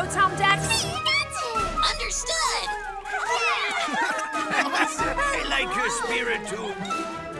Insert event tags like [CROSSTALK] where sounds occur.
Rotom Dex. Understood! [LAUGHS] [LAUGHS] I like your spirit too.